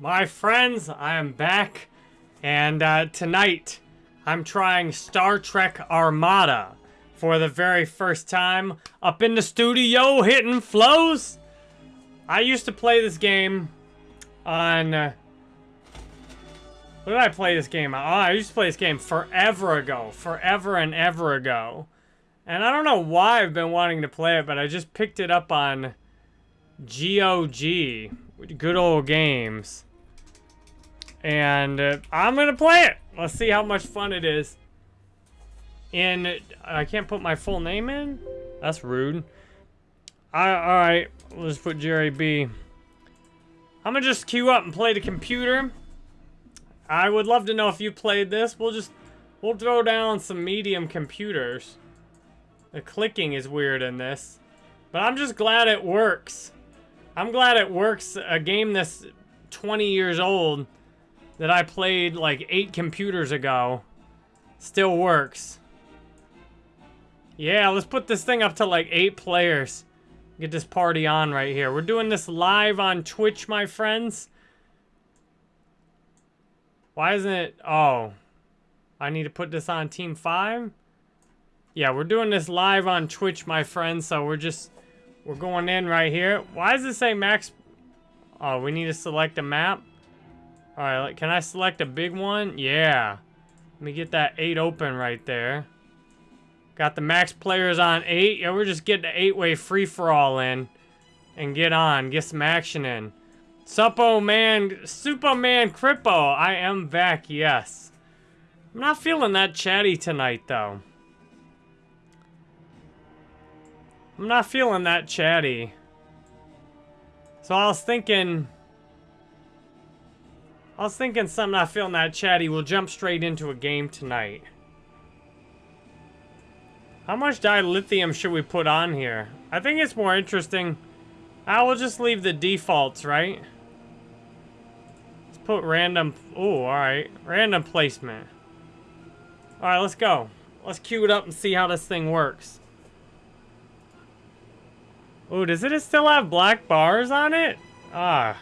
My friends, I am back, and uh, tonight I'm trying Star Trek Armada for the very first time up in the studio hitting flows. I used to play this game on... Uh, what did I play this game? Oh, I used to play this game forever ago. Forever and ever ago. And I don't know why I've been wanting to play it, but I just picked it up on GOG. Good old games. And uh, I'm going to play it. Let's see how much fun it is. In, I can't put my full name in? That's rude. I, all right, let's put Jerry B. I'm going to just queue up and play the computer. I would love to know if you played this. We'll just, we'll throw down some medium computers. The clicking is weird in this. But I'm just glad it works. I'm glad it works. A game that's 20 years old that I played like eight computers ago still works. Yeah, let's put this thing up to like eight players. Get this party on right here. We're doing this live on Twitch, my friends. Why isn't it? Oh, I need to put this on Team 5? Yeah, we're doing this live on Twitch, my friends, so we're just, we're going in right here. Why does it say max? Oh, we need to select a map? All right, can I select a big one? Yeah. Let me get that 8 open right there. Got the max players on 8. Yeah, we're just getting the 8-way free-for-all in. And get on. Get some action in. Suppo man, Superman Crippo. I am back, yes. I'm not feeling that chatty tonight, though. I'm not feeling that chatty. So I was thinking... I was thinking something not feeling that chatty. We'll jump straight into a game tonight. How much dilithium should we put on here? I think it's more interesting. I will just leave the defaults, right? Let's put random... Oh, alright. Random placement. Alright, let's go. Let's queue it up and see how this thing works. Oh, does it still have black bars on it? Ah.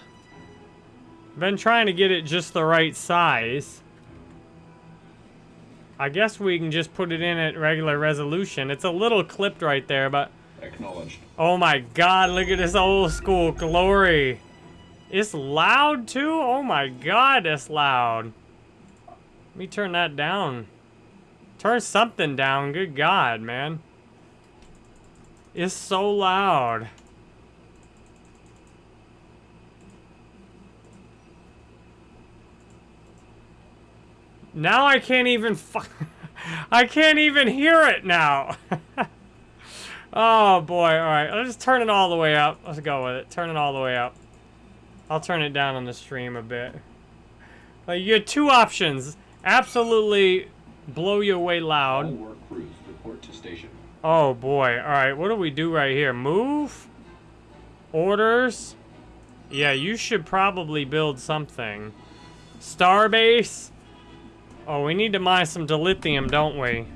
Been trying to get it just the right size. I guess we can just put it in at regular resolution. It's a little clipped right there, but... Acknowledged. Oh my god, look at this old school glory. It's loud too? Oh my god, it's loud. Let me turn that down. Turn something down, good god, man. It's so loud. Now I can't even I can't even hear it now. oh boy, alright. I'll just turn it all the way up. Let's go with it. Turn it all the way up. I'll turn it down on the stream a bit. Like, you get two options. Absolutely blow you away loud. All work crews report to station. Oh boy. Alright, what do we do right here? Move? Orders? Yeah, you should probably build something. Starbase? Oh, we need to mine some dilithium, don't we?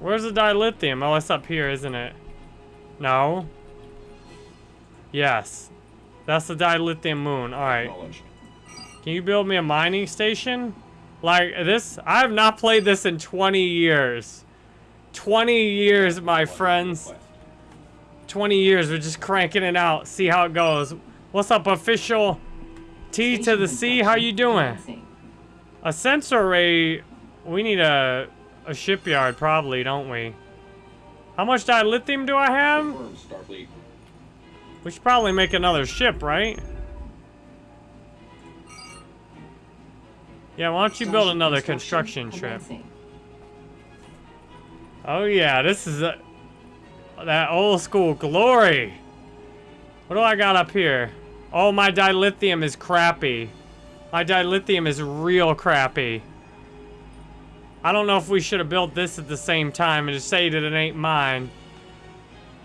Where's the dilithium? Oh, it's up here, isn't it? No? Yes. That's the dilithium moon. Alright. Can you build me a mining station? Like, this... I have not played this in 20 years. 20 years, my friends. 20 years, we're just cranking it out. See how it goes. What's up, official? T to the C, how you doing? A sensor array, we need a, a shipyard probably, don't we? How much dilithium do I have? We should probably make another ship, right? Yeah, why don't you build another construction ship? Oh yeah, this is a, that old school glory. What do I got up here? Oh, my dilithium is crappy. My dilithium is real crappy. I don't know if we should have built this at the same time and just say that it ain't mine.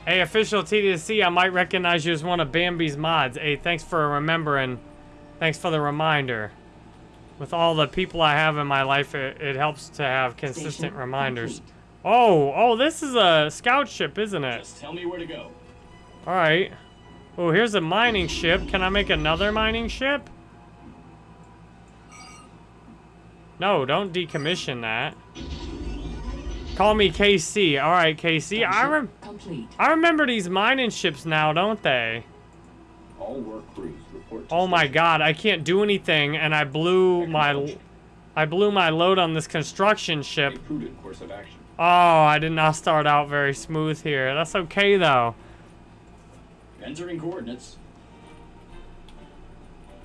Hey, official TDC, I might recognize you as one of Bambi's mods. Hey, thanks for remembering. Thanks for the reminder. With all the people I have in my life, it, it helps to have consistent Station reminders. Complete. Oh, oh, this is a scout ship, isn't it? Just tell me where to go. All right. Oh, here's a mining ship. Can I make another mining ship? No, don't decommission that. Call me KC. All right, KC. I rem Complete. I remember these mining ships now, don't they? All work crews report to Oh my station. god, I can't do anything and I blew my I blew my load on this construction ship. Course of action. Oh, I did not start out very smooth here. That's okay though. Entering coordinates.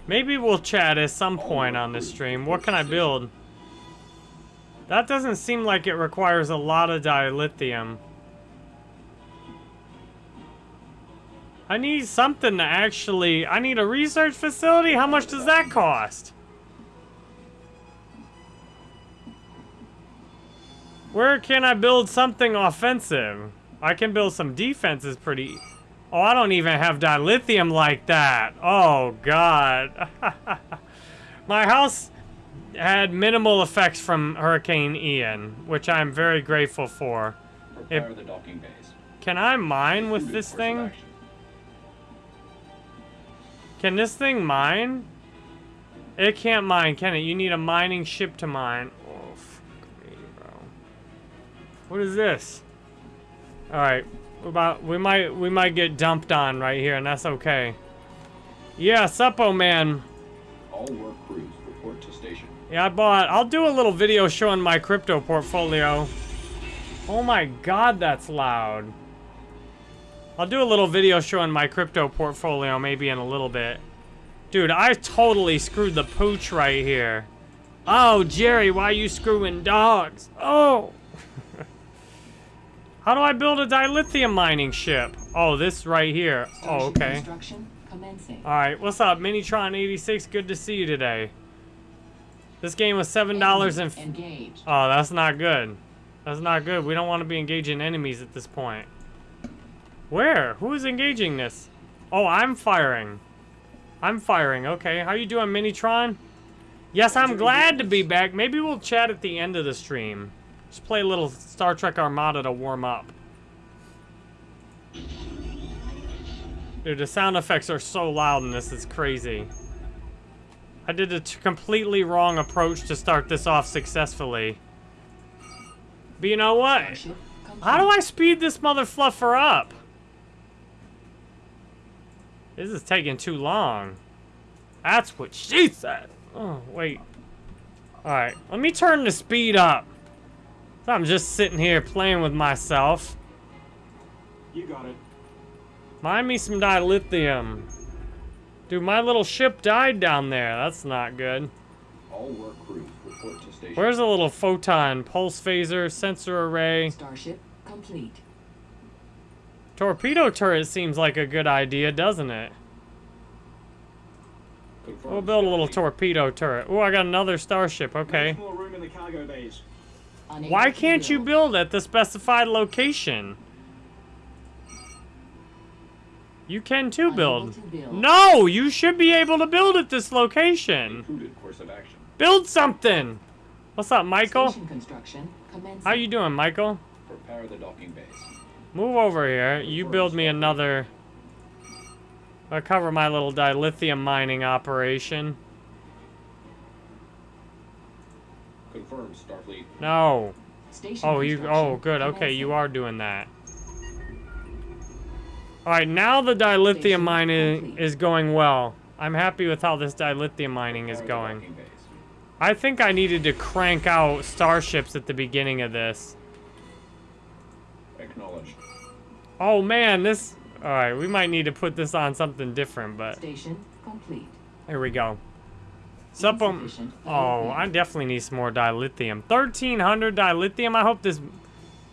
Maybe we'll chat at some point on this stream. What can I build? That doesn't seem like it requires a lot of dilithium. I need something to actually... I need a research facility? How much does that cost? Where can I build something offensive? I can build some defenses pretty... Oh, I don't even have dilithium like that. Oh, God. My house had minimal effects from Hurricane Ian, which I'm very grateful for. Prepare the docking bays. Can I mine with this thing? Can this thing mine? It can't mine, can it? You need a mining ship to mine. Oh, fuck me, bro. What is this? Alright. we About we might we might get dumped on right here, and that's okay. Yeah, Suppo man. All work crews report to station. Yeah, I bought. I'll do a little video showing my crypto portfolio. Oh my god, that's loud. I'll do a little video showing my crypto portfolio maybe in a little bit. Dude, I totally screwed the pooch right here. Oh, Jerry, why are you screwing dogs? Oh! How do I build a dilithium mining ship? Oh, this right here. Oh, okay. Alright, what's up, Minitron86? Good to see you today. This game was $7 and... Engage. Oh, that's not good. That's not good. We don't want to be engaging enemies at this point. Where? Who is engaging this? Oh, I'm firing. I'm firing. Okay, how you doing, Minitron? Yes, I'm glad to be back. Maybe we'll chat at the end of the stream. Just play a little Star Trek Armada to warm up. Dude, the sound effects are so loud in this, it's crazy. I did a t- completely wrong approach to start this off successfully. But you know what? How do I speed this mother fluffer up? This is taking too long. That's what she said. Oh, wait. Alright, let me turn the speed up. So I'm just sitting here playing with myself. You got it. Mind me some dilithium. Dude, my little ship died down there. That's not good. All work crews report to station. Where's a little photon, pulse phaser, sensor array? Starship complete. Torpedo turret seems like a good idea, doesn't it? Confirm We'll build a little Starfleet. torpedo turret. Oh, I got another starship. Okay. More room in the cargo bays. Why can't you build at the specified location? You can too build. to build. No, you should be able to build at this location. course of action. Build something. What's up, Michael? Construction. How you doing, Michael? Prepare the docking bays. Move over here. You build me another. I'll cover my little dilithium mining operation. Confirm Starfleet. No. Station Oh, you. Oh, good. Okay, you are doing that. All right, now the dilithium mining is going well. I'm happy with how this dilithium mining is going. I think I needed to crank out starships at the beginning of this. Acknowledged. Oh man, this. All right, we might need to put this on something different, but Station complete. here we go. Suppo. Insufficient um, Oh, I definitely need some more dilithium. 1300 dilithium. I hope this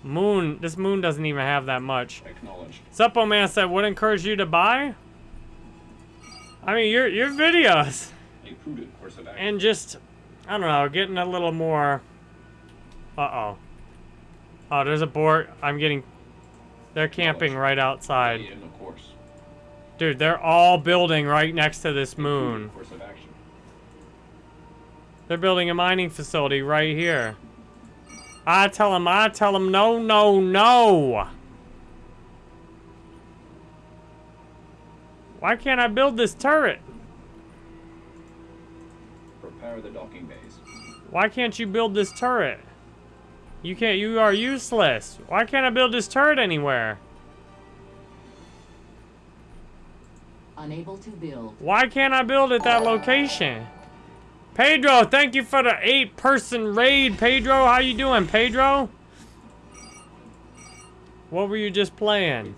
moon, this moon doesn't even have that much. Acknowledged. Suppo man said, would encourage you to buy? I mean, your your videos A prudent course of action. and just, I don't know, getting a little more. Uh oh. Oh, there's a board. I'm getting. They're camping right outside. Stay in the course. Dude, they're all building right next to this moon. Prudent course of action. They're building a mining facility right here. I tell him, I tell him, no, no, no. Why can't I build this turret? Prepare the docking bays. Why can't you build this turret? You can't, you are useless. Why can't I build this turret anywhere? Unable to build. Why can't I build at that location? Pedro, thank you for the eight person raid. Pedro, how you doing, Pedro? What were you just playing?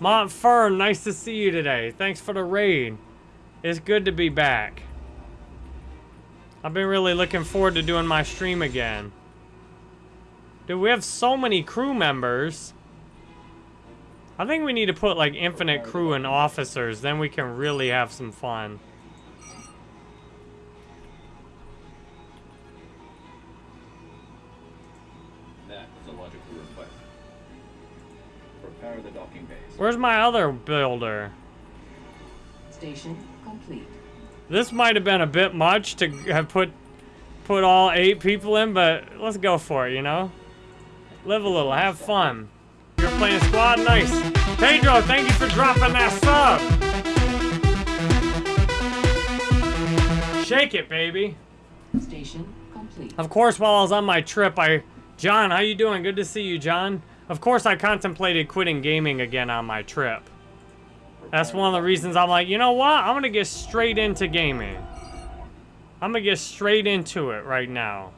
Montfern, nice to see you today. Thanks for the raid. It's good to be back. I've been really looking forward to doing my stream again. Dude, we have so many crew members. I think we need to put like infinite crew and officers, then we can really have some fun. Prepare the docking bays. Where's my other builder? Station complete. This might have been a bit much to have put put all eight people in, but let's go for it, you know? Live a little, have fun. You're playing squad, nice. Pedro, thank you for dropping that sub. Shake it, baby. Station complete. Of course, while I was on my trip, I... John, how you doing? Good to see you, John. Of course, I contemplated quitting gaming again on my trip. That's one of the reasons I'm like, you know what? I'm gonna get straight into gaming. I'm gonna get straight into it right now.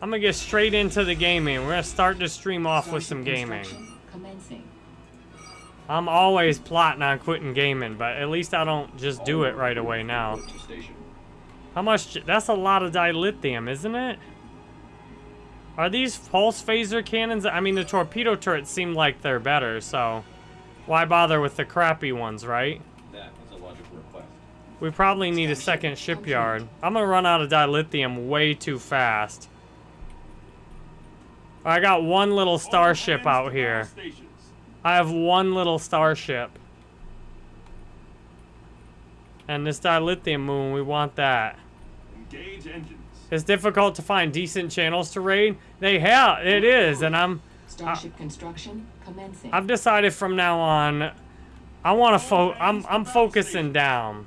I'm gonna get straight into the gaming. We're gonna start the stream off with some gaming. I'm always plotting on quitting gaming, but at least I don't just do it right away now. to. How much? That's a lot of dilithium, isn't it? Are these pulse phaser cannons? I mean, the torpedo turrets seem like they're better, so why bother with the crappy ones, right? That is a logical request. We probably need a second shipyard. I'm gonna run out of dilithium way too fast. I got one little starship out here. I have one little starship. And this dilithium moon, we want that. Engage engines. It's difficult to find decent channels to raid. They have, it is, and I'm, Starship construction commencing. I've decided from now on, I want to fo, I'm, I'm focusing down.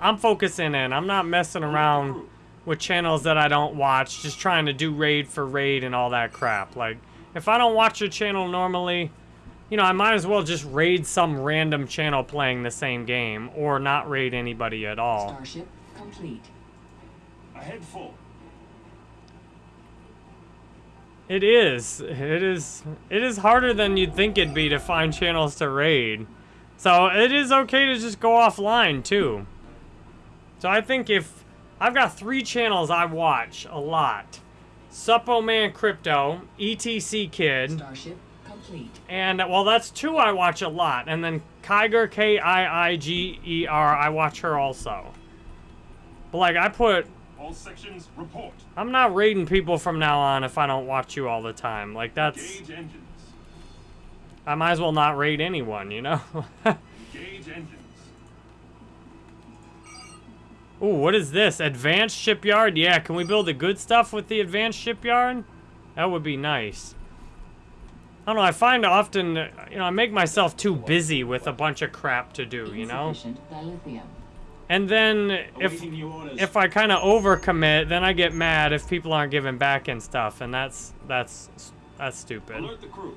I'm focusing in. I'm not messing around with channels that I don't watch, just trying to do raid for raid and all that crap. Like, if I don't watch a channel normally, you know, I might as well just raid some random channel playing the same game, or not raid anybody at all. Starship complete. Ahead full. It is. It is. It is harder than you'd think it'd be to find channels to raid. So it is okay to just go offline too. So I think if I've got three channels I watch a lot: Suppo Man Crypto, ETC Kid, Starship complete. and well, that's two I watch a lot. And then Kiger K I I G E R. I watch her also. But like I put All sections report. I'm not raiding people from now on if I don't watch you all the time. Like that's Engage engines. I might as well not raid anyone, you know? Engage engines. Ooh, what is this? Advanced shipyard? Yeah, can we build the good stuff with the advanced shipyard? That would be nice. I don't know, I find often, uh, you know, I make myself too busy with a bunch of crap to do, you know? And then if Awaiting new orders. if I kind of overcommit, then I get mad if people aren't giving back and stuff, and that's that's that's stupid. Alert the crew.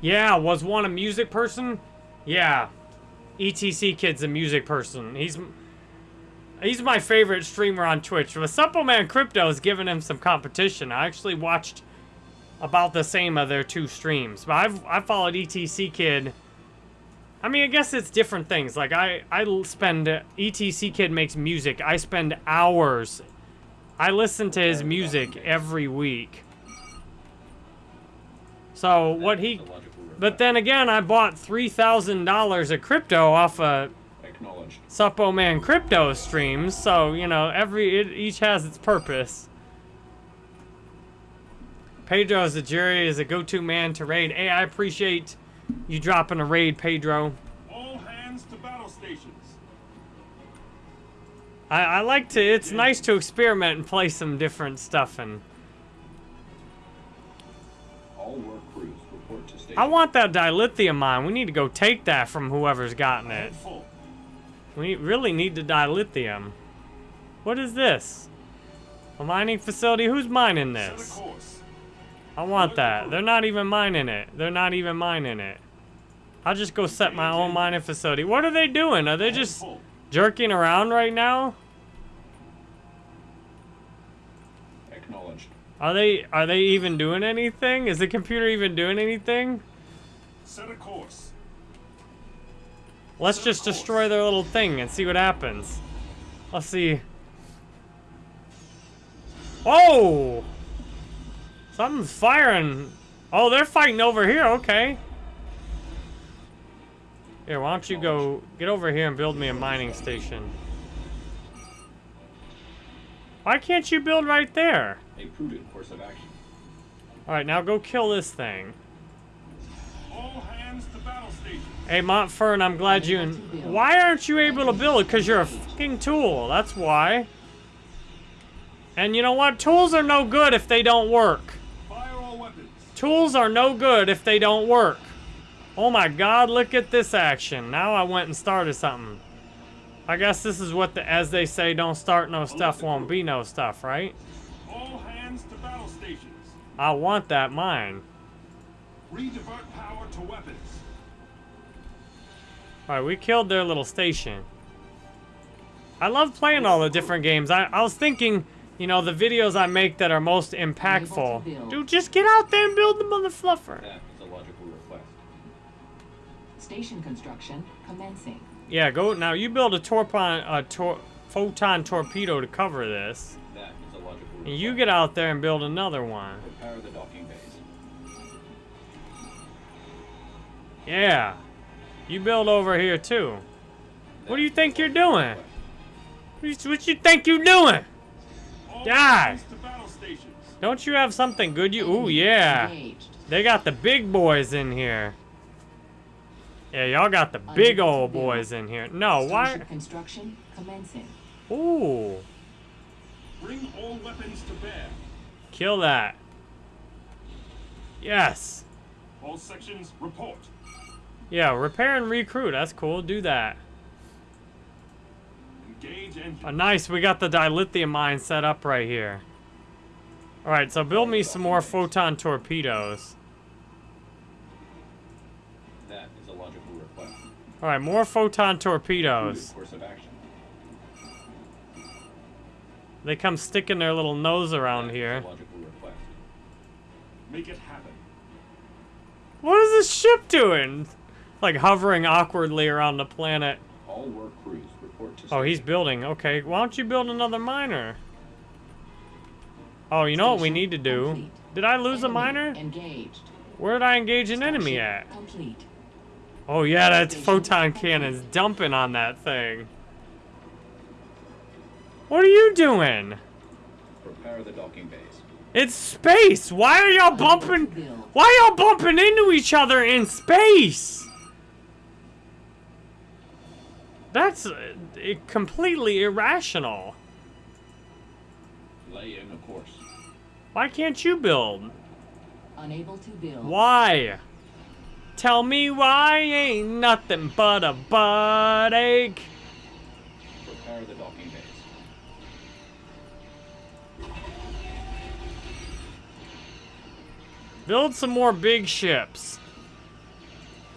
Yeah, was one a music person? Yeah. ETC Kid's a music person. He's he's my favorite streamer on Twitch. The Suppleman Crypto is giving him some competition. I actually watched about the same of their two streams. But I've I followed ETC Kid. I mean, I guess it's different things. Like I, I spend uh, ETC Kid makes music. I spend hours. I listen to his music every week. So what he That is a logical request. but then again, I bought three thousand dollars of crypto off of Acknowledged. Suppo Man crypto streams, so you know every it each has its purpose. Pedro as the jury is a go-to man to raid. Hey, I appreciate you dropping a raid, Pedro. All hands to battle stations. I, I like to. It's nice to experiment and play some different stuff and. All work crews report to station. I want that dilithium mine. We need to go take that from whoever's gotten it. We really need the dilithium. What is this? A mining facility? Who's mining this? I want that. They're not even mining it. They're not even mining it. I'll just go set my own mining facility. What are they doing? Are they just jerking around right now? Acknowledged. Are they are they even doing anything? Is the computer even doing anything? Set a course. Let's just destroy their little thing and see what happens. Let's see. Oh! Something's firing. Oh, they're fighting over here. Okay. Here, why don't you go get over here and build me a mining station? Why can't you build right there? A prudent course of action. All right, now go kill this thing. All hands to battle stations. Hey, Montfern, I'm glad you. Why aren't you able to build? Because you're a fucking tool. That's why. And you know what? Tools are no good if they don't work. Fire all weapons. Tools are no good if they don't work. Oh my god, look at this action. Now I went and started something. I guess this is what the, as they say, don't start no stuff, won't be no stuff, right? All hands to battle stations. I want that mine. Redivert power to weapons. Alright, we killed their little station. I love playing all the different games. I, I was thinking, you know, the videos I make that are most impactful. Dude, just get out there and build them on the mother fluffer. That is a logical request. Station construction commencing. Yeah, go now. You build a torpon, a tor photon torpedo to cover this, That is a logical request. and you get out there and build another one. Prepare the docking bays. Yeah, you build over here too. What do you think you're doing? What you- What you think you doing? All Die. hands to battle stations. Don't you have something good? You? Ooh, yeah. They got the big boys in here. Yeah, y'all got the big old boys in here. No, why? Starship construction commencing. Ooh, Bring all weapons to bear. kill that. Yes. All sections report. Yeah, repair and recruit. That's cool. Do that. Engage engine. Oh, nice. We got the dilithium mine set up right here. All right, so build me some more photon torpedoes. That is a logical request. All right, more photon torpedoes. course of action. They come sticking their little nose around here. a logical request. Make it happen. What is this ship doing? Like hovering awkwardly around the planet. All work crews report to Oh, he's building. Okay, why don't you build another miner? Oh, you know what we need to do? Did I lose a miner? Engaged. Where did I engage an enemy at? Complete. Oh yeah, that photon cannon's dumping on that thing. What are you doing? Prepare the docking bays. It's space. Why are y'all bumping? Why y'all bumping into each other in space? That's uh, completely irrational. Lay in a course. Why can't you build? Unable to build. Why? Tell me why ain't nothing but a butt ache. Prepare the docking bays. Build some more big ships.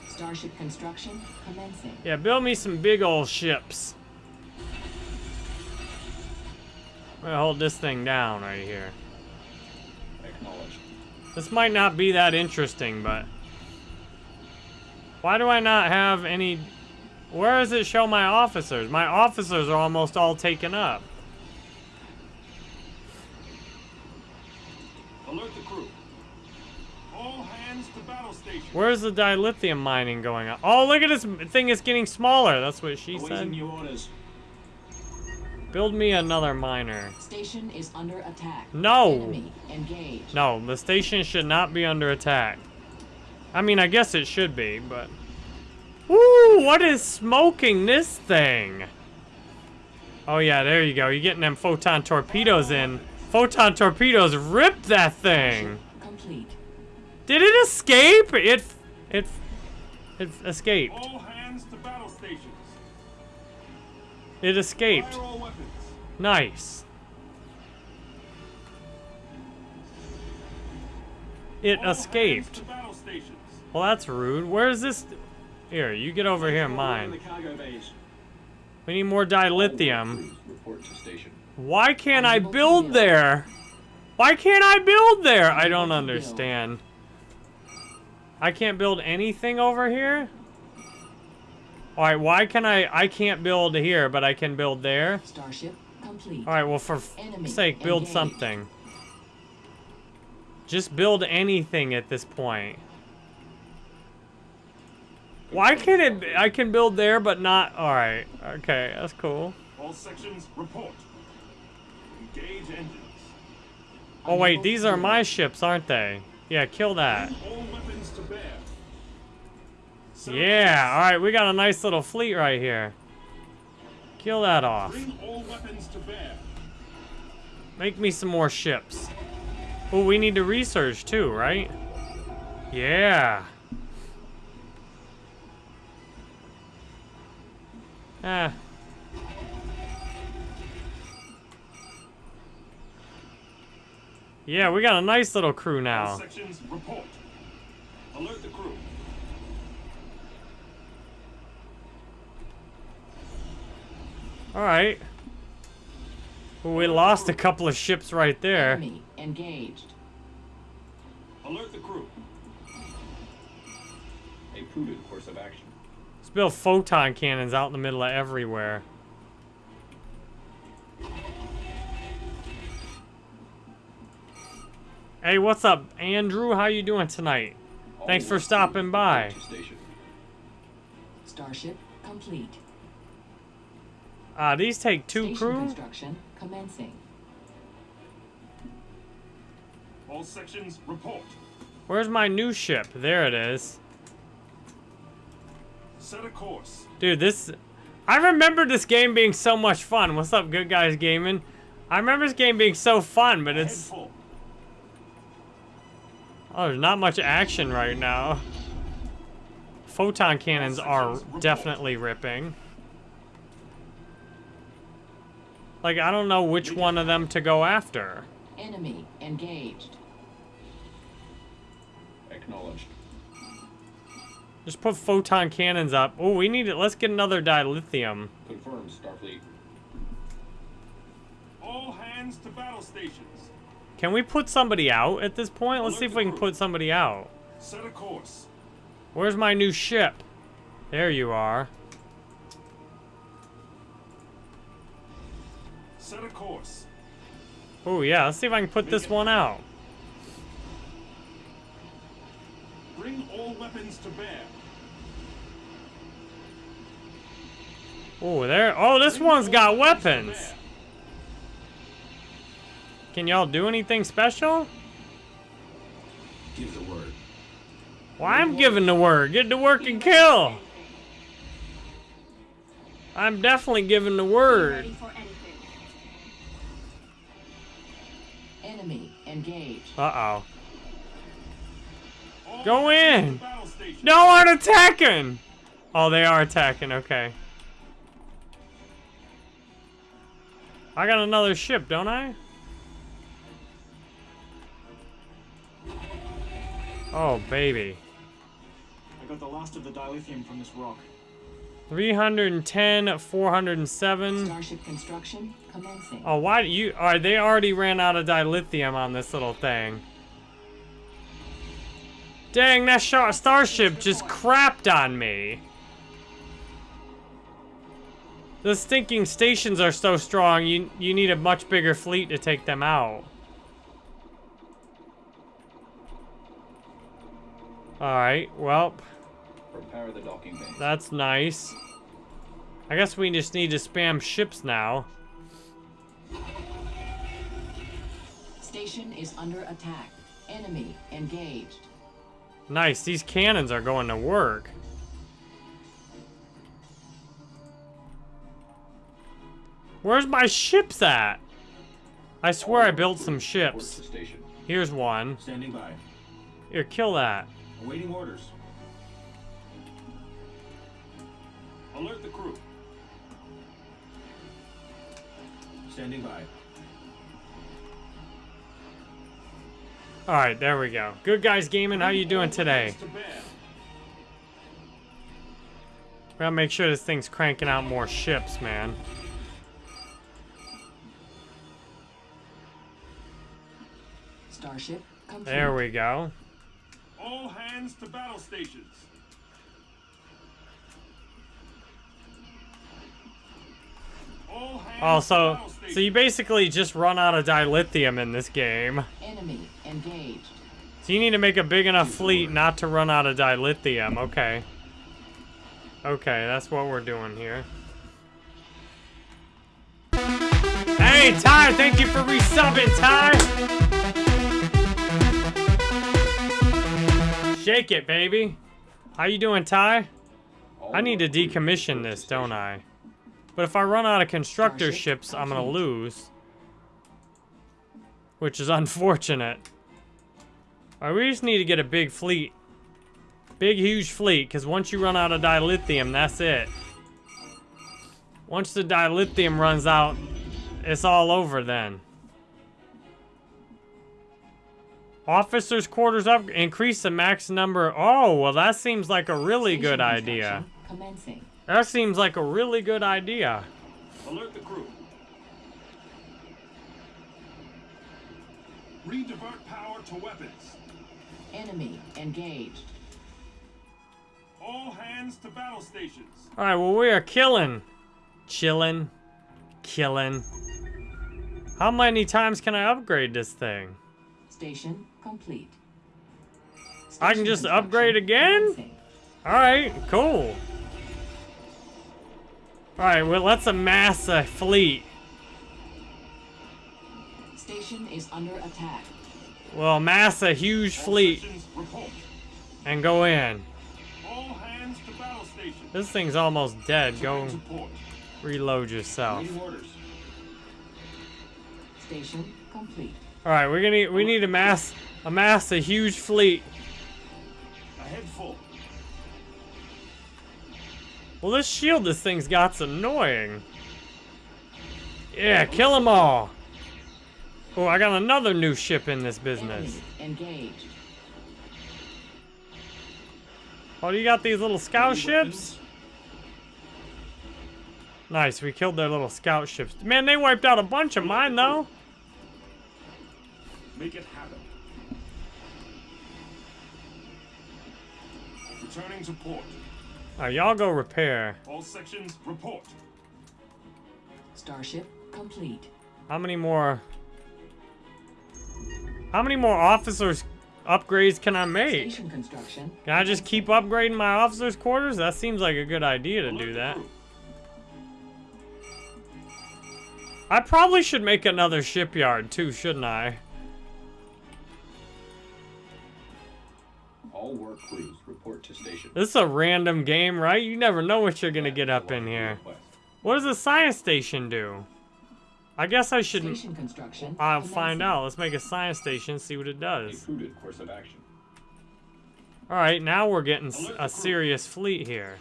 Starship construction commencing. Yeah, build me some big old ships. I'm gonna hold this thing down right here. Acknowledged. This might not be that interesting, but... Why do I not have any... Where does it show my officers? My officers are almost all taken up. Alert the crew. All hands to battle stations. Where's the dilithium mining going on? Oh, look at this thing is getting smaller. That's what she Awaiting said. new orders. Build me another miner. Station is under attack. No. Enemy. No, the station should not be under attack. I mean, I guess it should be, but... Ooh, what is smoking this thing? Oh yeah, there you go. You're getting them photon torpedoes in. Photon torpedoes ripped that thing. Complete. Did it escape? It It, it escaped. All hands to battle stations. It escaped. Fire all weapons. Nice. It All escaped. Hands to battle stations. Well, that's rude. Where's this? Here, you get over here, In mine. We need more dilithium. Report to station. Why can't I build there? Why can't I build there? I don't understand. I can't build anything over here? Alright, why can I... I can't build here, but I can build there? Starship complete. Alright, well, for Enemy sake, build engaged. something. Just build anything at this point. Why can't it... I can build there, but not... Alright, okay, that's cool. All sections report. Engage engines. Oh wait, these are my ships, aren't they? Yeah, kill that. Bring all weapons to bear. Set Yeah, alright, we got a nice little fleet right here. Kill that off. Bring all weapons to bear. Make me some more ships. Oh, we need to research too, right? Yeah. Ah. Yeah, we got a nice little crew now. Sections report. Alert the crew. Alright. Well, we lost a couple of ships right there. Enemy engaged. Alert the crew. A prudent course of action. Let's build photon cannons out in the middle of everywhere. Hey, what's up, Andrew? How you doing tonight? All Thanks for stopping by. report to station. Starship complete. Ah, these take two Station crew? construction commencing. All sections report. Where's my new ship? There it is. Set a course. Dude, this... I remember this game being so much fun. What's up, good guys gaming? I remember this game being so fun, but Head it's... full. Oh, there's not much action right now. Photon cannons are definitely ripping. Like, I don't know which one of them to go after. Enemy engaged. Acknowledged. Just put photon cannons up. Oh, we need it. Let's get another dilithium. Confirmed, Starfleet. All hands to battle stations. Can we put somebody out at this point? Let's see if we can put somebody out. Set a course. Where's my new ship? There you are. Set a course. Oh, yeah. Let's see if I can put this one out. Bring all weapons to bear. Oh, there. Oh, this Bring one's got weapons. Can y'all do anything special? Give the word. Well, I'm giving the word. Get to work and kill. I'm definitely giving the word. Ready for anything. Enemy engaged. Uh-oh. Go in. to battle stations. No one attacking! Oh, they are attacking. Okay. I got another ship, don't I? Oh, baby. I got the last of the dilithium from this rock. 310, 407. Starship construction commencing. Oh, why do you... Alright, they already ran out of dilithium on this little thing. Dang, that star starship just crapped on me. The stinking stations are so strong, you, you need a much bigger fleet to take them out. Alright, well, Prepare the docking bay. that's nice. I guess we just need to spam ships now. Station is under attack. Enemy engaged. Nice, these cannons are going to work. Where's my ships at? I swear I built some ships. Here's one. Standing by. Here, kill that. Awaiting orders. Alert the crew. Standing by. All right, there we go. Good guys gaming, how you doing today? We gotta make sure this thing's cranking out more ships, man. Starship. There we go. All hands to battle stations. All hands Oh, so so you basically just run out of dilithium in this game. Enemy engaged. So you need to make a big enough fleet not to run out of dilithium. Okay. Okay, that's what we're doing here. Hey, Ty, thank you for resubbing, Ty. Shake it, baby. How you doing, Ty? I need to decommission this, don't. I? But if I run out of constructor ships, I'm gonna lose. Which is unfortunate. Alright, we just need to get a big fleet. Big, huge fleet, because once you run out of dilithium, that's it. Once the dilithium runs out, it's all over then. Officers' quarters up, increase the max number. Oh, well, that seems like a really Station good idea. Commencing. That seems like a really good idea. Alert the crew. Redivert power to weapons. Enemy engaged. All hands to battle stations. Alright, well, we are killing. Chilling. Killing. How many times can I upgrade this thing? Station complete. I can just upgrade again? Alright, cool. Alright, well, let's amass a fleet. Station is under attack. We'll amass a huge All fleet and go in. All hands to battle stations. This thing's almost dead. Go reload yourself. Station complete. Alright, we're gonna we need to amass amass a huge fleet. Ahead full. Well, this shield this thing's got's annoying. Yeah, kill them all. Oh, I got another new ship in this business. Enemy engaged. Oh, you got these little scout Ready ships? weapons? Nice, we killed their little scout ships. Man, they wiped out a bunch of mine, though. Make it happen. Returning to port. Alright, y'all go repair. All sections report. Starship complete. How many more... How many more officers upgrades can I make? Station construction. Can I just keep upgrading my officers' quarters? That seems like a good idea to do that. I probably should make another shipyard too, shouldn't I? All work crews report to station. This is a random game, right? You never know what you're gonna get up in here. Request. What does the science station do? I guess I should. Station construction. I'll find out. Let's make a science station, see what it does. course of action. All right, now we're getting a serious fleet here.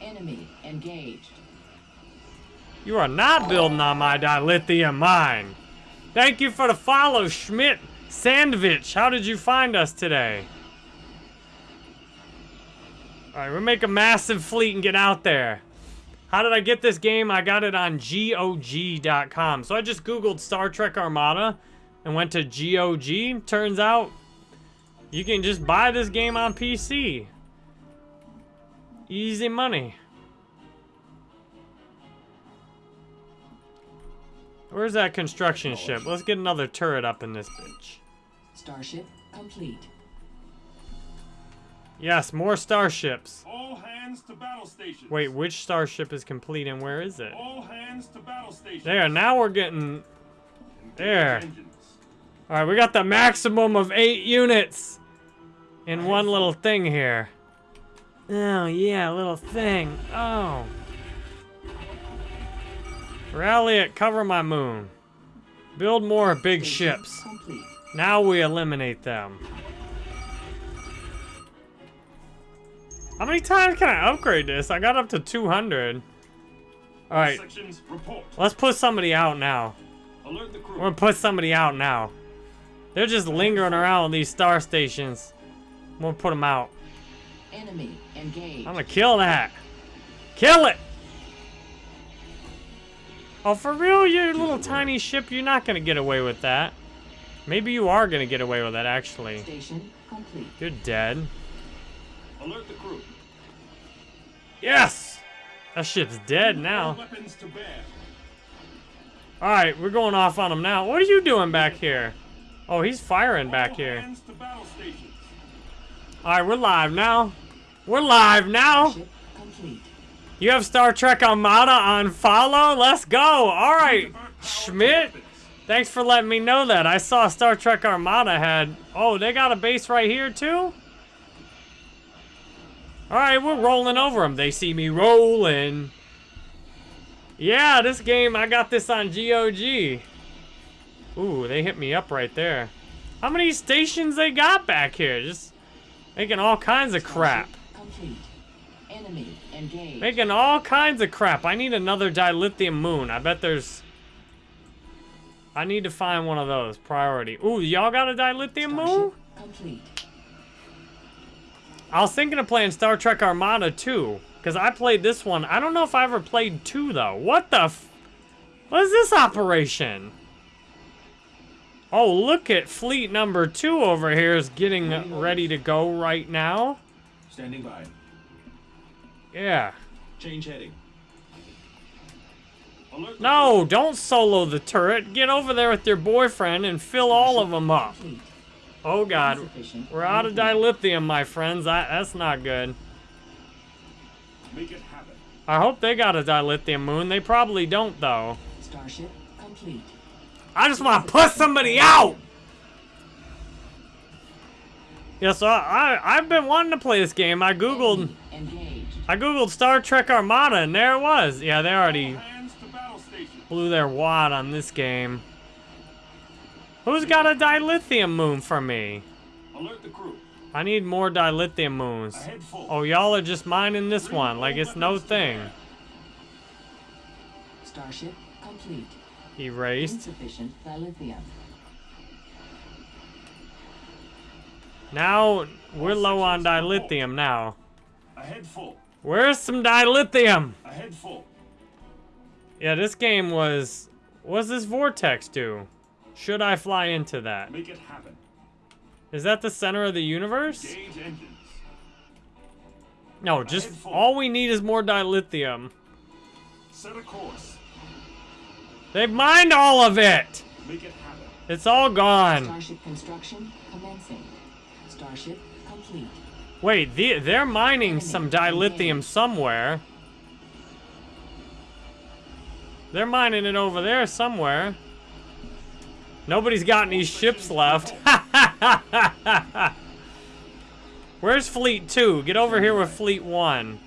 Enemy engaged. You are not building on my dilithium mine. Thank you for the follow, Schmidt Sandvich. How did you find us today? All right, we'll make a massive fleet and get out there. How did I get this game? I got it on GOG.com. So I just Googled Star Trek Armada and went to GOG. Turns out you can just buy this game on PC. Easy money. Where's that construction ship? Let's get another turret up in this bitch. Starship complete. Yes, more starships. All hands to battle stations. Wait, which starship is complete and where is it? All hands to battle stations. There, now we're getting... Engage there. Alright, we got the maximum of eight units in one little thing here. Oh, yeah, little thing. Oh. Rally it, cover my moon. Build more big ships. Now we eliminate them. How many times can I upgrade this? I got up to 200. All right, let's put somebody out now. Alert the crew. We're gonna put somebody out now. They're just lingering around these star stations. I'm gonna put them out. Enemy engaged. I'm gonna kill that. Kill it! Oh, for real? Your little tiny ship, you're not gonna get away with that. Maybe you are gonna get away with that, actually. Station complete. You're dead. Alert the crew. Yes! That ship's dead now. Weapons to bear. Alright, we're going off on him now. What are you doing back here? Oh, he's firing back here. hands to battle stations. Alright, we're live now. We're live now! You have Star Trek Armada on follow? Let's go! Alright, Divert power to Schmidt! Thanks for letting me know that. I saw Star Trek Armada had... Oh, they got a base right here, too? Alright, we're rolling over them. They see me rolling. Yeah, this game, I got this on GOG. Ooh, they hit me up right there. How many stations they got back here? Just making all kinds of crap. Making all kinds of crap. I need another dilithium moon. I bet there's... I need to find one of those. Priority. Ooh, y'all got a dilithium moon? Complete. I was thinking of playing Star Trek Armada 2. Because I played this one. I don't know if I ever played 2, though. What the f... What is this operation? Oh, look at fleet number 2 over here is getting ready to go right now. Standing by. Yeah. Change heading. Alert No, don't solo the turret. Get over there with your boyfriend and fill all of them up. Complete. Oh god, we're out of dilithium. dilithium, my friends. That, that's not good. crew. Make it happen. I hope they got a dilithium moon. They probably don't, though. Starship complete. I just want to put somebody out! Yeah, so I, I, I've been wanting to play this game. I googled, engaged. I googled Star Trek Armada, and there it was. Yeah, they already All hands to battle stations. blew their wad on this game. Who's got a dilithium moon for me? Alert the crew. I need more dilithium moons. Ahead full. Oh, y'all are just mining this Bring one like it's no thing. Starship complete. Erased. Insufficient dilithium. Now, we're low on dilithium now. Ahead full. Where's some dilithium? Ahead full. Yeah, this game was... What's this vortex do? Should I fly into that? Make it happen. Is that the center of the universe? Gauge engines. No, just... All we need is more dilithium. Set a course. They've mined all of it! Make it happen. It's all gone. Starship construction commencing. Starship complete. Wait, the, they're mining some dilithium somewhere. They're mining it over there somewhere. Nobody's got any ships left. Where's Fleet 2? Get over here with Fleet 1.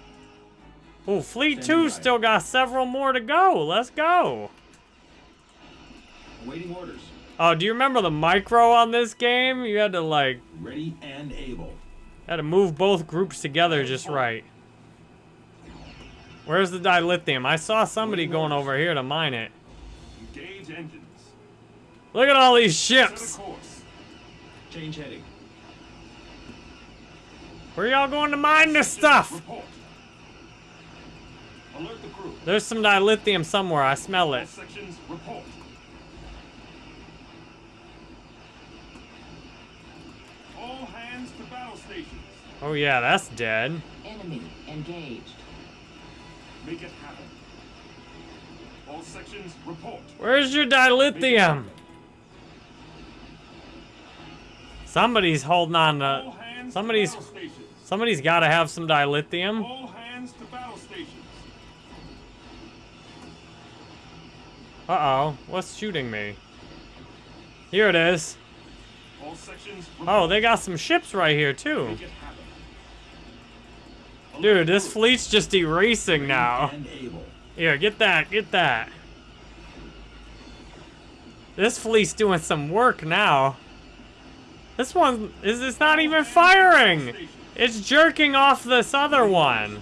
Oh, Fleet 2 still got several more to go. Let's go. Awaiting orders. Oh, do you remember the micro on this game? You had to, like, Ready and able. Had to move both groups together just right. Where's the dilithium? I saw somebody going over here to mine it. Engage engines. Look at all these ships. Change heading. Where y'all going to mine this stuff? Alert the crew. There's some dilithium somewhere. I smell it. All hands to battle stations. Oh yeah, that's dead. Enemy engaged. Make it happen. All sections report. Where's your dilithium? Somebody's holding on to... somebody's- to. Somebody's got to have some dilithium. All hands to battle stations. Uh-oh. What's shooting me? Here it is. All sections Oh, they got some ships right here, too. Make it happen. Alert Dude, this fleet's just erasing now. Here, get that, get that. This fleet's doing some work now. This one is it's not even firing. It's jerking off this other one.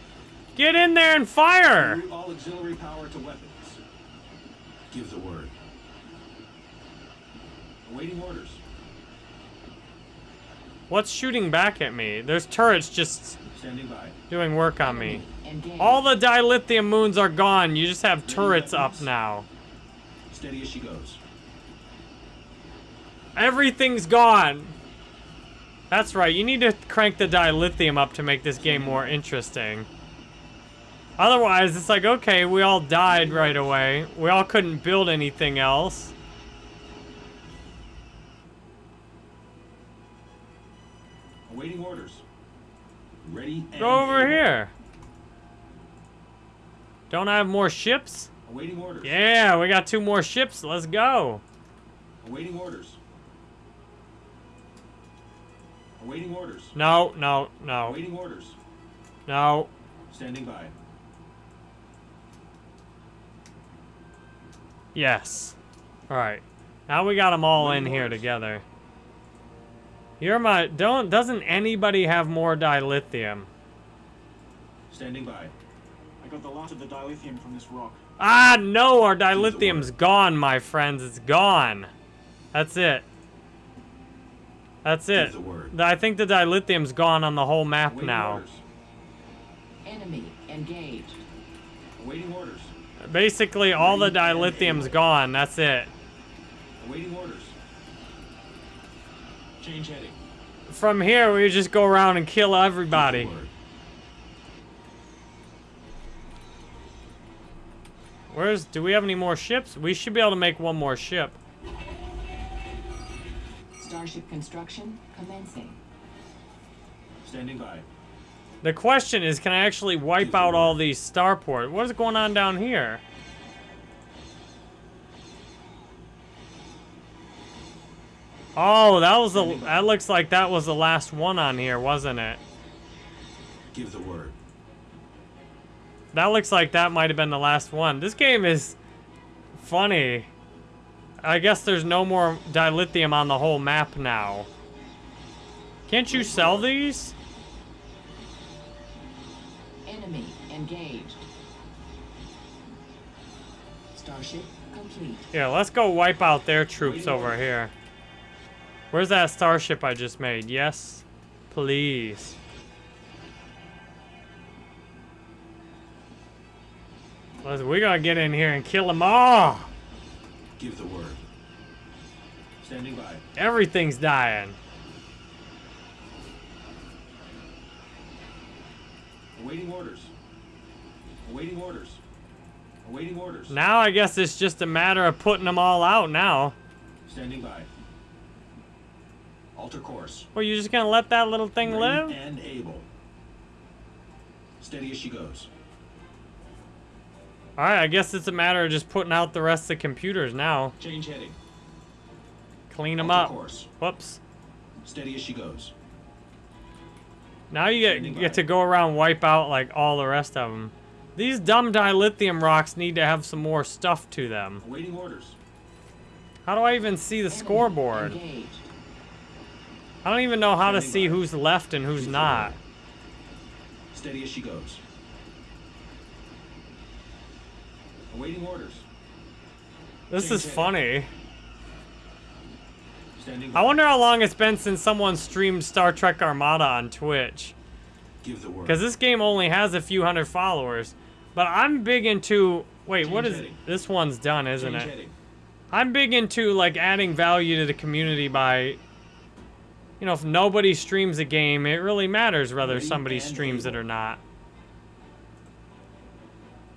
Get in there and fire. Route all auxiliary power to weapons. Give the word. Awaiting orders. What's shooting back at me? There's turrets just Standing by. doing work on me. All the dilithium moons are gone. You just have turrets up now. Steady as she goes. Everything's gone. That's right. You need to crank the dilithium up to make this game more interesting. Otherwise, it's like, okay, we all died right away. We all couldn't build anything else. Awaiting orders. Ready and Go over able. here. Don't I have more ships? Awaiting orders. Yeah, we got two more ships. Let's go. Awaiting orders. Awaiting orders. No, no, no, Awaiting orders. no. Standing by. Yes. Alright. Now we got them all in here together. You're my... Don't... Doesn't anybody have more dilithium? Standing by. I got the last of the dilithium from this rock. Ah, no! Our dilithium's gone, my friends. It's gone. That's it. That's it. The word. I think the dilithium's gone on the whole map Awaiting now. orders. Enemy engaged. Awaiting orders. Basically, all the dilithium's gone. That's it. Awaiting orders. Change heading. From here, we just go around and kill everybody. Where's... Do we have any more ships? We should be able to make one more ship. Starship construction commencing. Standing by. The question is, can I actually wipe out all these starport? What is going on down here? Oh, that was the. That looks like that was the last one on here, wasn't it? Give the word. That looks like that might have been the last one. This game is funny. I guess there's no more dilithium on the whole map now. Can't you sell these? Enemy engaged. Starship complete. Yeah, let's go wipe out their troops over here. Where's that starship I just made? Yes, please. Let's, we gotta get in here and kill them all. Give the word. Standing by. Everything's dying. Awaiting orders. Awaiting orders. Awaiting orders. Now I guess it's just a matter of putting them all out now. Standing by. Alter course. Well, you're just gonna let that little thing Ready live? and able. Steady as she goes. Alright, I guess it's a matter of just putting out the rest of the computers now. Change heading. Clean them up. course. Whoops. Steady as she goes. Now you get, Standing you get to go around and wipe out like all the rest of them. These dumb dilithium rocks need to have some more stuff to them. Awaiting orders. How do I even see the scoreboard? Engaged. I don't even know how to see by. who's left and who's not. Steady as she goes. Awaiting orders. This is Change funny. I wonder how long it's been since someone streamed Star Trek Armada on Twitch. Give the word. Because this game only has a few hundred followers. But I'm big into... Wait, what Change is... heading. This one's done, isn't Change it? heading. I'm big into like adding value to the community by you know, if nobody streams a game, it really matters whether Ready somebody streams it or not.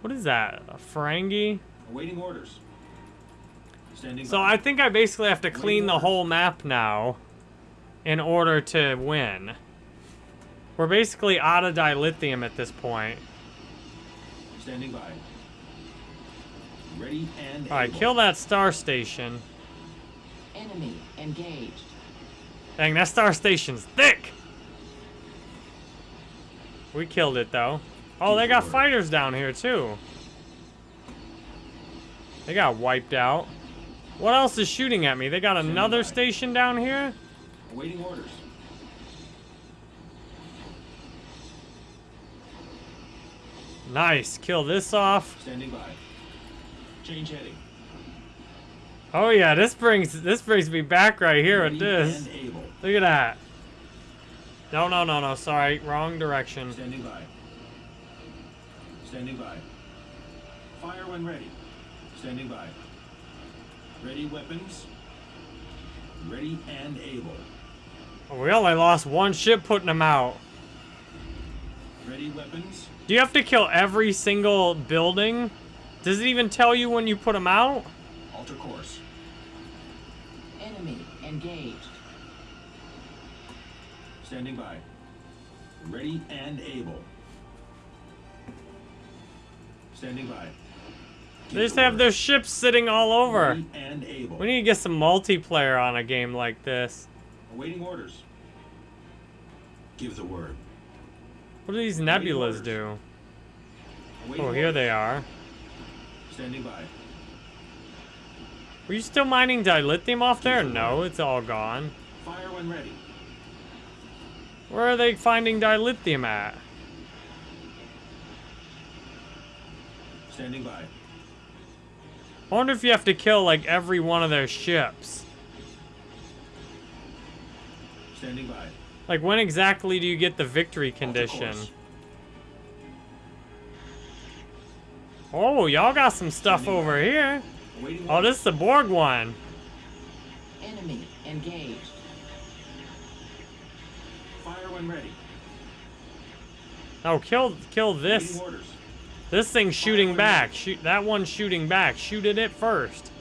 What is that? A Ferengi? Awaiting orders. Standing So by. I think I basically have to clean the whole map now in order to win. We're basically out of dilithium at this point. Standing by. Ready and Alright, able. kill that star station. Enemy engaged. Dang, that star station's thick! We killed it, though. Oh, they got fighters down here, too. They got wiped out. What else is shooting at me? They got another station down here? Awaiting orders. Nice. Kill this off. Standing by. Change heading. Oh yeah, this brings this brings me back right here with this. Look at that. No, no, no, no. Sorry, wrong direction. Standing by. Standing by. Fire when ready. Standing by. Ready weapons. Ready and able. We only lost one ship putting them out. Ready weapons. Do you have to kill every single building? Does it even tell you when you put them out? Alter course. Enemy engaged. Standing by. Ready and able. Standing by. They just have their ships sitting all over. Ready and able. We need to get some multiplayer on a game like this. Awaiting orders. Give the word. What do these nebulas do? Awaiting Oh, here orders. they are. Standing by. Were you still mining dilithium off there? No, it's all gone. Fire when ready. Where are they finding dilithium at? Standing by. I wonder if you have to kill like every one of their ships. Standing by. Like when exactly do you get the victory condition? Oh, y'all got some stuff Standing over by. here. Awaiting Oh, this is the Borg one. Enemy engaged. Fire when ready. Oh, kill kill this. Awaiting orders. This thing's shooting back. Shoot that one's shooting back. Shoot at it first.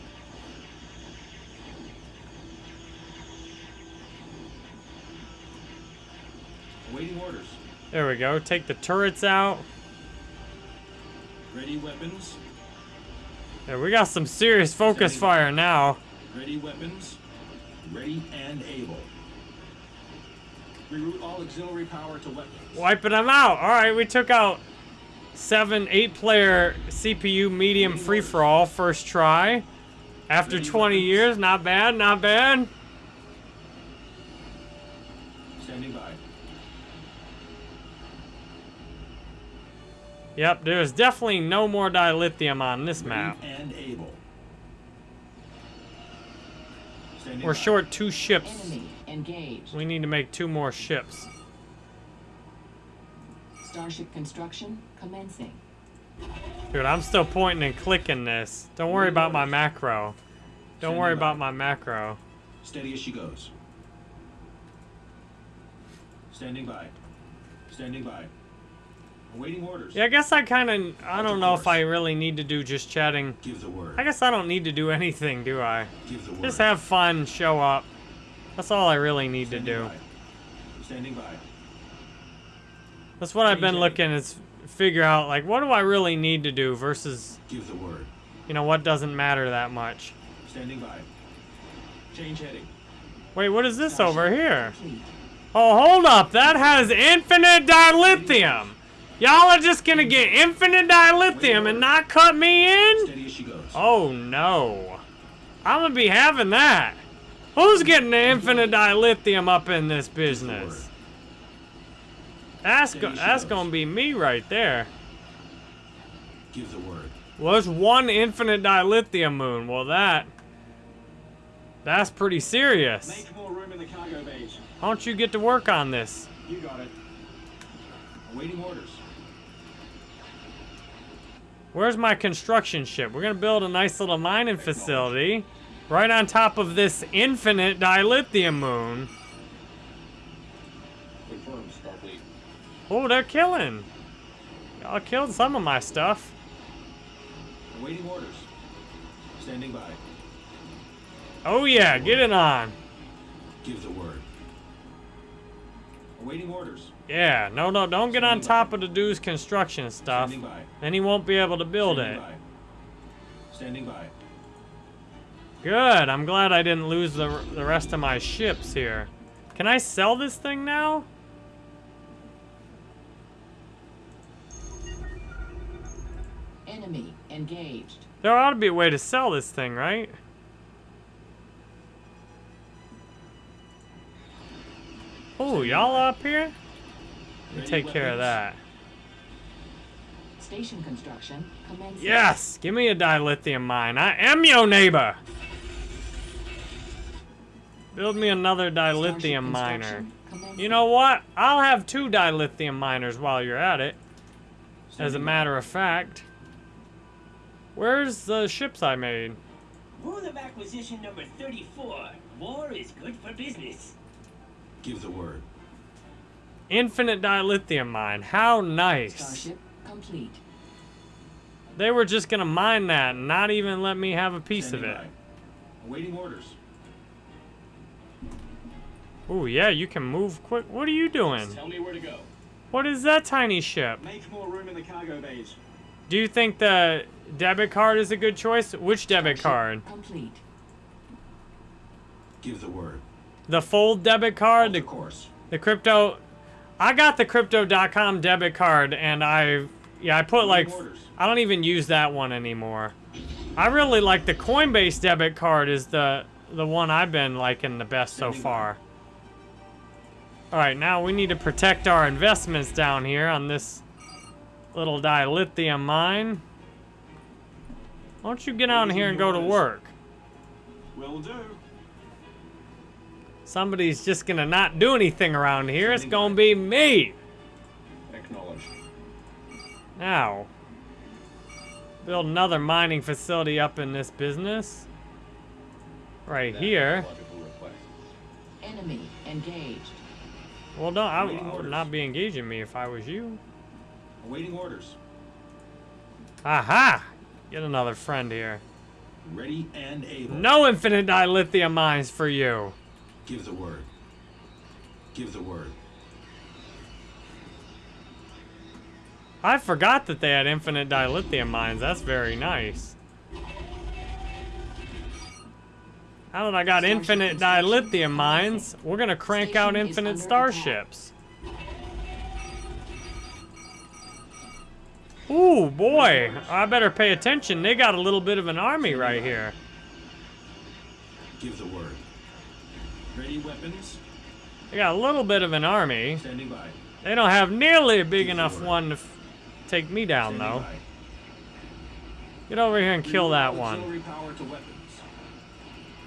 Awaiting orders. There we go. Take the turrets out. Ready weapons. There, we got some serious focus fire now. Ready weapons. Ready and able. Reroute all auxiliary power to weapons. Wiping them out. All right, we took out seven, eight player CPU medium free for all first try. After 20 years, not bad, not bad. Standing by. Yep, there's definitely no more dilithium on this map. And able. We're short two ships. Enemy engaged. We need to make two more ships. Starship construction commencing. Dude, I'm still pointing and clicking this. Don't worry about my macro. Don't worry about my macro. Steady as she goes. Standing by. Standing by. Awaiting orders. Yeah, I guess I kind of, I don't know if. I really need to do just chatting. Give the word. I guess I don't need to do anything, do I? Give the word. Just have fun, show up. That's all I really need to Standing do. by. Standing by. That's what I've been looking is figure out like what do I really need to do versus Give the word. you know what doesn't matter that much. Standing by. Change heading. Wait, what is this over here? Oh, hold up. That has infinite dilithium. Y'all are just gonna get infinite dilithium and not cut me in? Steady as she goes. Oh no. I'm gonna be having that. Who's getting the infinite dilithium up in this business? That's, go- that's gonna be me right there. Give the word. Well, there's one infinite dilithium moon. Well, that... That's pretty serious. Make more room in the cargo bays. Why don't you get to work on this? You got it. Awaiting orders. Where's my construction ship? We're gonna build a nice little mining facility right on top of this infinite dilithium moon. Confirmed, Starfleet. Oh, they're killing. Y'all killed some of my stuff. Awaiting orders. Standing by. Oh yeah, get it on. Give the word. Awaiting orders. Yeah, no, no, don't get on top of the dude's construction stuff. Standing by. Then he won't be able to build Standing it. by. Standing by. Good, I'm glad I didn't lose the, the rest of my ships here. Can I sell this thing now? Enemy engaged. There ought to be a way to sell this thing, right? Oh, y'all up here? Let me Ready take care of that. Station construction commencing. Yes! Give me a dilithium mine. I am your neighbor! Build me another dilithium miner. You know what? I'll have two dilithium miners while you're at it. As a matter of fact. Where's the ships I made? Rule of acquisition number 34. War is good for business. Give the word. Infinite dilithium mine. How nice. Starship complete. They were just gonna mine that and not even let me have a piece Standing of it. by. Awaiting orders. Ooh, yeah, you can move quick. What are you doing? Tell me where to go. What is that tiny ship? Make more room in the cargo bays. Do you think the debit card is a good choice? Which debit card? Complete. Give the word. The fold debit card? Alter The, course. the crypto? I got the crypto.com debit card and I, yeah, I put like, orders. I don't even use that one anymore. I really like the Coinbase debit card is the, the one I've been liking the best so far. Alright, now we need to protect our investments down here on this little dilithium mine. Why don't you get out here and go to work? Will do. Somebody's just gonna not do anything around here. It's gonna be me. Acknowledged. Now, build another mining facility up in this business. Right here. Enemy engaged. Well, don't I, I would not be engaging me if I was you. Awaiting orders. Aha! Get another friend here. Ready and able. No infinite dilithium mines for you. Give the word. Give the word. I forgot that they had infinite dilithium mines. That's very nice. Now that I got Starship infinite dilithium mines, we're gonna crank out Station is infinite starships. Ooh, boy. I better pay attention. They got a little bit of an army right here. Give the word. Ready weapons. They got a little bit of an army. Standing by. They don't have nearly a big Give enough one to f- take me down, Standing though. by. Get over here and kill that one. Auxiliary power to weapons.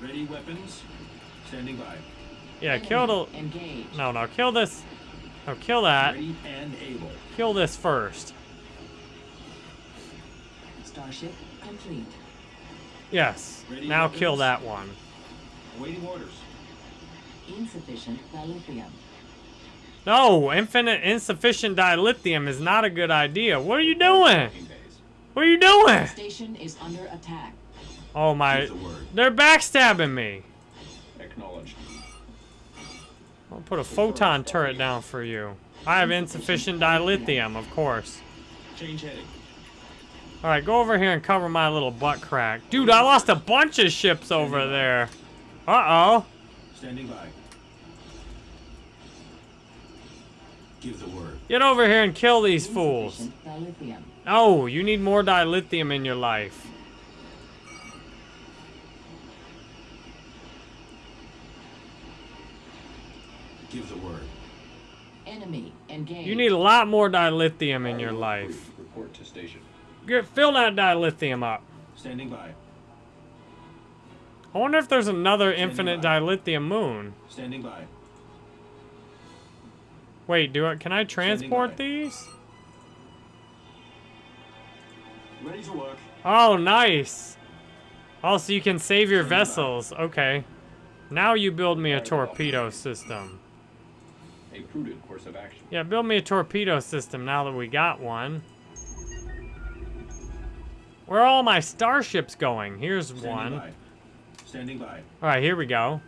Ready weapons. Standing by. Yeah, Enemy kill the... Engaged. No, no, kill this. No, kill that. Ready and able. Kill this first. Starship complete. Yes. Ready Now kill that one. Awaiting orders. Insufficient dilithium. No, infinite insufficient dilithium is not a good idea. What are you doing? What are you doing? Station is under attack. Oh my, the word. they're backstabbing me. Acknowledged. I'll put a photon turret down for you. I have insufficient dilithium, of course. Change heading. Alright, go over here and cover my little butt crack. Dude, I lost a bunch of ships over there. Uh-oh. Standing by. Give the word. Get over here and kill these fools. Insufficient dilithium. No, you need more dilithium in your life. Give the word. Enemy engaged. You need a lot more dilithium in your life. Report to station. Get, fill that dilithium up. Standing by. I wonder if there's another infinite by. dilithium moon. Standing by. Wait, do I, Can I transport these? Ready to work. Oh, nice. Oh, so you can save your vessels. Okay. Now you build me a torpedo system. A prudent course of action. Yeah, build me a torpedo system now that we got one. Where are all my starships going? Here's Standing one. by. Standing by. Alright, here we go.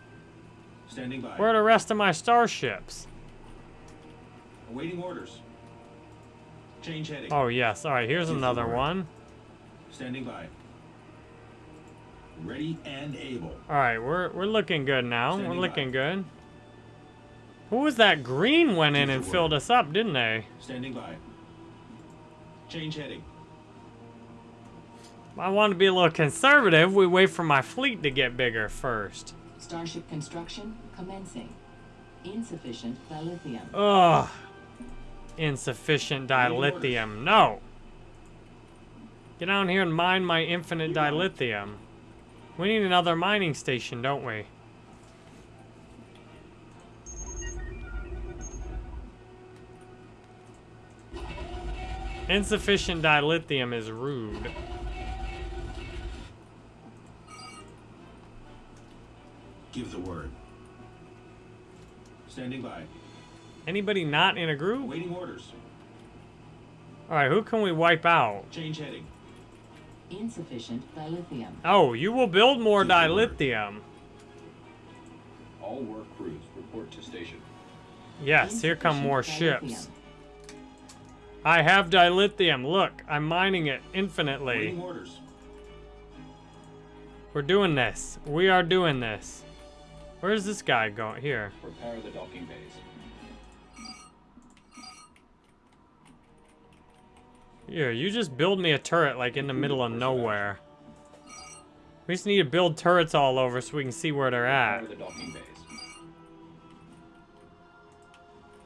Standing by. Where are the rest of my starships? Awaiting orders. Change heading. Oh, yes. Alright, here's Give another one. Standing by. Ready and able. Alright, we're, we're looking good now. Standing we're by. looking good. Who was that green went in and filled us up, didn't they? Standing by. Change heading. I want to be a little conservative. We wait for my fleet to get bigger first. Starship construction commencing. Insufficient dilithium. Ugh. Insufficient dilithium. No. Get down here and mine my infinite dilithium. We need another mining station, don't we? Insufficient dilithium is rude. Give the word. Standing by. Anybody not in a group? Waiting orders. Alright, who can we wipe out? Change heading. Insufficient dilithium. Oh, you will build more Give dilithium. All work crews report to station. Yes, here come more dilithium. ships. I have dilithium. Look, I'm mining it infinitely. Awaiting orders. We're doing this. We are doing this. Where's this guy going? Here. Prepare the docking bays. Here, you just build me a turret like in the middle of nowhere. We just need to build turrets all over so we can see where they're at. Prepare the docking bays.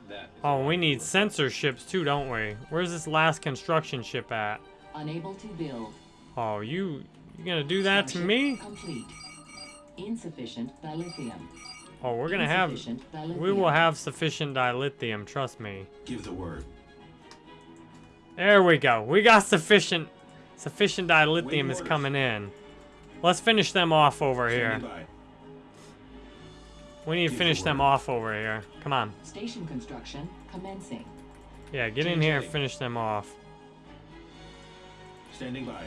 That is Oh, we need work. sensor ships too, don't we? Where's this last construction ship at? Unable to build. Oh, you you gonna do that to me? Complete. Insufficient dilithium. Oh, we're gonna have Insufficient we will have sufficient dilithium, trust me. Give the word. There we go. We got sufficient sufficient dilithium is coming in. Let's finish them off over here. By. We need to Give the finish them off over here. Come on. Station construction commencing. Yeah, get in here and finish them off. Standing by.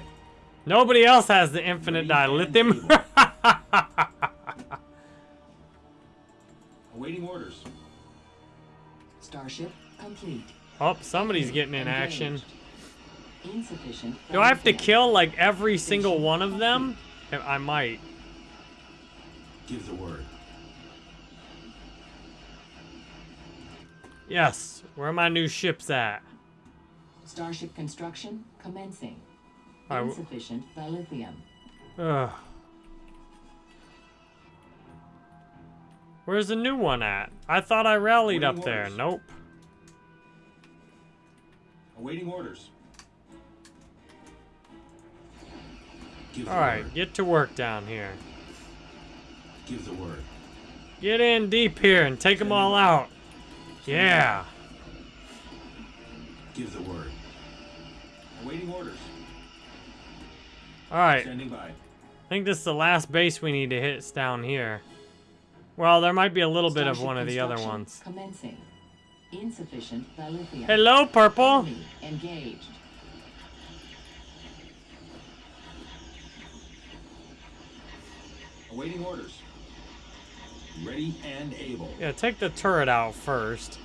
Nobody else has the infinite dilithium. Awaiting orders. Starship complete. oh, somebody's getting in action. Insufficient. Do I have to kill like every single one of them? I might. Give the word. Yes. Where are my new ships at? Starship construction commencing. All right, w- Insufficient dilithium. Ugh. Where's the new one at? I thought I rallied up Waiting there. Nope. Awaiting orders. Give the Alright, word. get to work down here. Give the word. Get in deep here and take them all out. Yeah. Give the word. Awaiting orders. Alright, Standing by. I think this is the last base we need to hit is down here. Well, there might be a little bit of one of the other ones. Commencing. Insufficient dilithium. Hello, purple. Enemy engaged. Awaiting orders. Ready and able. Yeah, take the turret out first.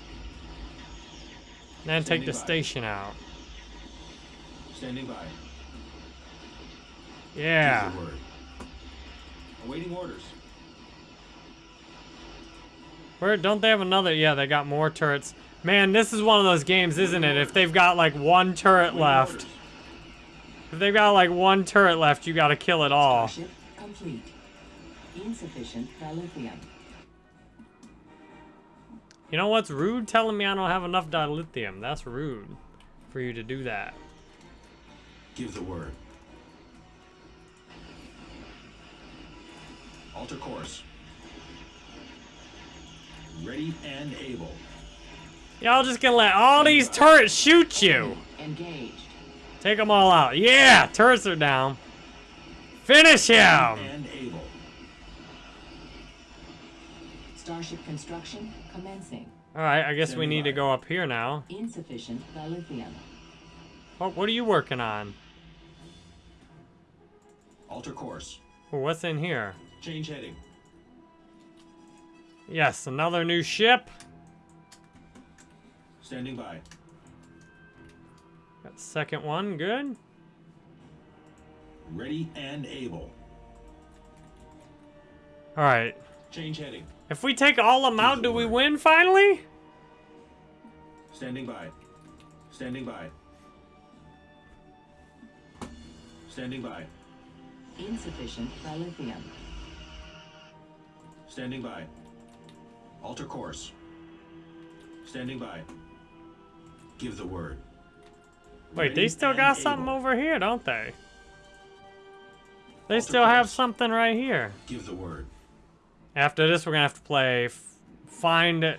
Then take the by. station out. Standing by. Yeah. Give. Awaiting orders. Where don't they have another? Yeah, they got more turrets. Man, this is one of those games, isn't it? If they've got like one turret left, if they've got like one turret left, you gotta kill it all. Starship complete. Insufficient dilithium. You know what's rude? Telling me I don't have enough dilithium. That's rude for you to do that. Give the word. Alter course. Ready and able. Y'all just gonna let all these turrets shoot you. Engaged. Take them all out. Yeah, turrets are down. Finish him. And able. Starship construction commencing. All right, I guess we need to go up here now. Insufficient dilithium. Oh, what are you working on? Alter course. What's in here? Change heading. Yes, another new ship. Standing by. Got second one, good. Ready and able. All right. Change heading. If we take all them out, do we win finally? Standing by. Standing by. Standing by. Insufficient dilithium. Standing by. Alter course. Standing by. Give the word. Wait, they still and got something able. over here, don't they? They Alter still have something right here. Give the word. After this, we're gonna have to play f- find,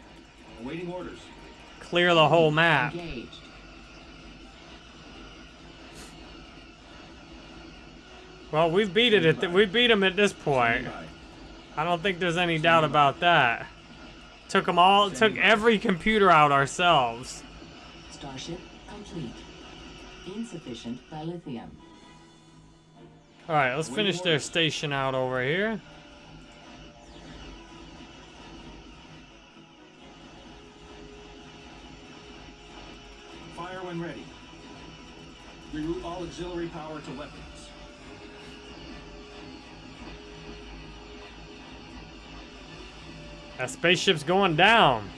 Awaiting orders. clear the whole map. Engaged. Well, we've beat it at th- we beat them at this point. I don't think there's any doubt about that. Took them all, took every computer out ourselves. Starship complete. Insufficient dilithium. All right, let's finish their station out over here. Fire when ready. Reroute all auxiliary power to weapons. That spaceship's going down.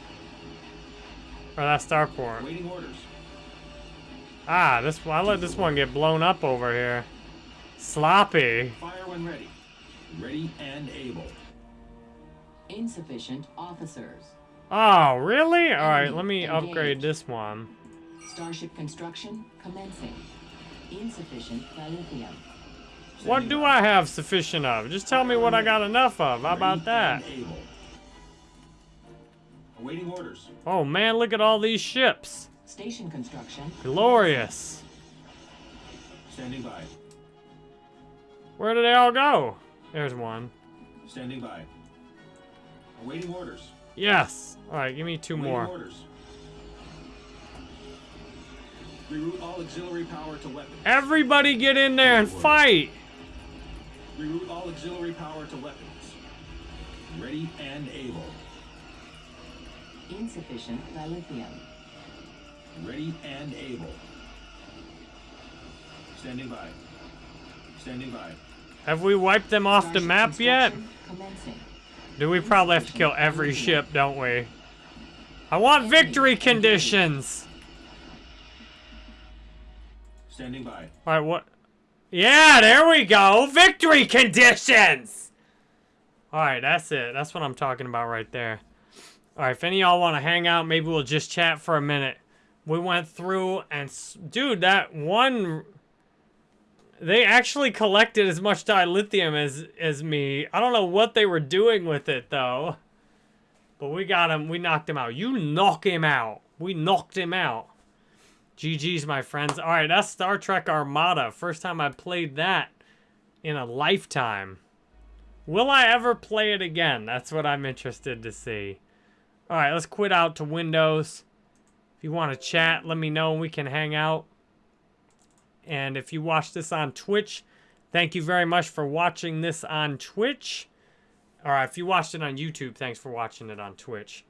Or that starport. Awaiting orders. Ah, this I let this one get blown up over here. Sloppy. Fire when ready. Ready and able. Insufficient officers. Oh, really? All right, let me upgrade this one. Starship construction commencing. Insufficient dilithium. What do I have sufficient of? Just tell me what I got enough of. How about that? and able. Awaiting orders. Oh man, look at all these ships. Station construction. Glorious. Standing by. Where did they all go? There's one. Standing by. Awaiting orders. Yes. All right, give me two Awaiting more. orders. Reroute all auxiliary power to weapons. Everybody get in there and fight. Reroute all auxiliary power to weapons. Ready and able. Insufficient dilithium. Ready and able. Standing by. Standing by. Have we wiped them off the map yet? Commencing. Do we probably have to kill every ship, don't we? I want victory conditions. Standing by. All right, what? Yeah, there we go. Victory conditions. All right, that's it. That's what I'm talking about right there. All right, if any y'all want to hang out, maybe we'll just chat for a minute. We went through and, dude, that one. They actually collected as much dilithium as as me. I don't know what they were doing with it though. But we got him. We knocked him out. You knock him out. We knocked him out. GG's, my friends. All right, that's Star Trek Armada. First time I played that in a lifetime. Will I ever play it again? That's what I'm interested to see. All right, let's quit out to Windows. If you want to chat, let me know. And we can hang out. And if you watch this on Twitch, thank you very much for watching this on Twitch. All right, if you watched it on YouTube, thanks for watching it on Twitch.